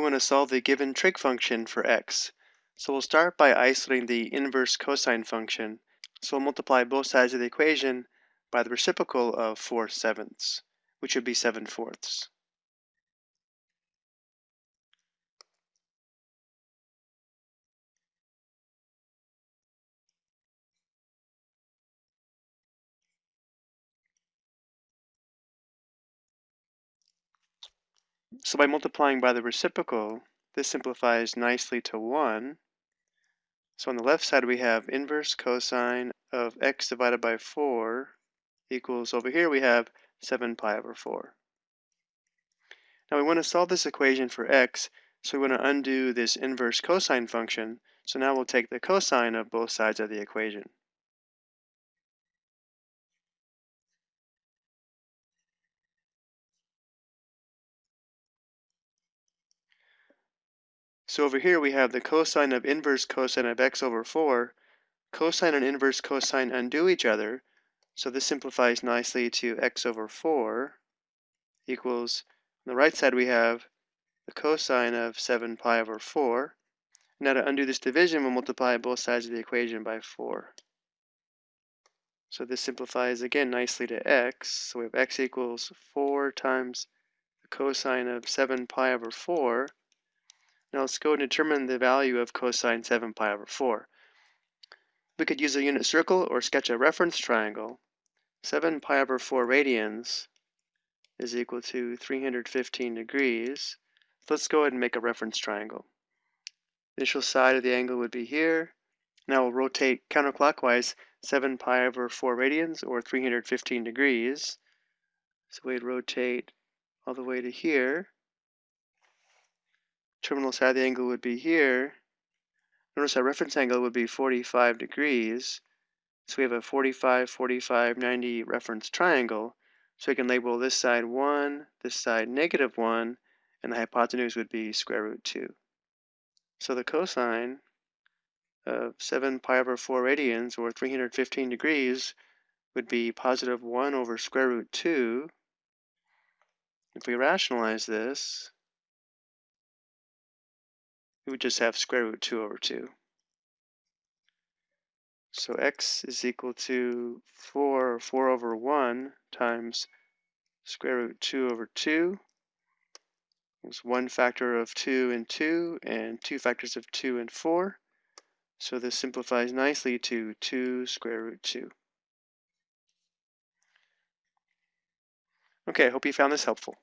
we want to solve the given trig function for x. So we'll start by isolating the inverse cosine function. So we'll multiply both sides of the equation by the reciprocal of 4 sevenths, which would be 7 fourths. So by multiplying by the reciprocal, this simplifies nicely to 1. So on the left side we have inverse cosine of x divided by 4 equals, over here we have 7 pi over 4. Now we want to solve this equation for x, so we want to undo this inverse cosine function. So now we'll take the cosine of both sides of the equation. So over here we have the cosine of inverse cosine of x over 4. Cosine and inverse cosine undo each other, so this simplifies nicely to x over 4 equals, on the right side we have the cosine of 7 pi over 4. Now to undo this division, we'll multiply both sides of the equation by 4. So this simplifies again nicely to x. So we have x equals 4 times the cosine of 7 pi over 4 now let's go and determine the value of cosine 7 pi over 4. We could use a unit circle or sketch a reference triangle. 7 pi over 4 radians is equal to 315 degrees. So let's go ahead and make a reference triangle. Initial side of the angle would be here. Now we'll rotate counterclockwise 7 pi over 4 radians or 315 degrees. So we'd rotate all the way to here terminal side of the angle would be here. Notice our reference angle would be 45 degrees. So we have a 45, 45, 90 reference triangle. So we can label this side 1, this side negative 1, and the hypotenuse would be square root 2. So the cosine of 7 pi over 4 radians, or 315 degrees, would be positive 1 over square root 2. If we rationalize this, we would just have square root 2 over 2. So x is equal to 4, 4 over 1 times square root 2 over 2. There's one factor of 2 and 2, and two factors of 2 and 4. So this simplifies nicely to 2 square root 2. Okay, I hope you found this helpful.